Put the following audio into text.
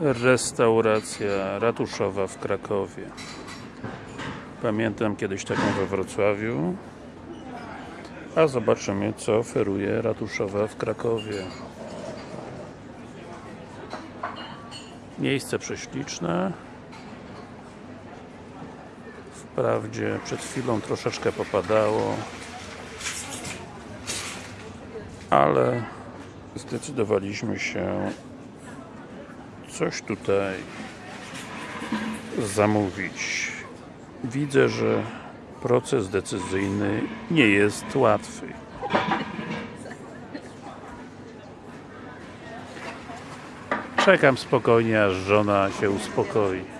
Restauracja ratuszowa w Krakowie. Pamiętam kiedyś taką we Wrocławiu. A zobaczymy co oferuje ratuszowa w Krakowie. Miejsce prześliczne. Wprawdzie przed chwilą troszeczkę popadało. Ale zdecydowaliśmy się coś tutaj zamówić. Widzę, że proces decyzyjny nie jest łatwy. Czekam spokojnie, aż żona się uspokoi.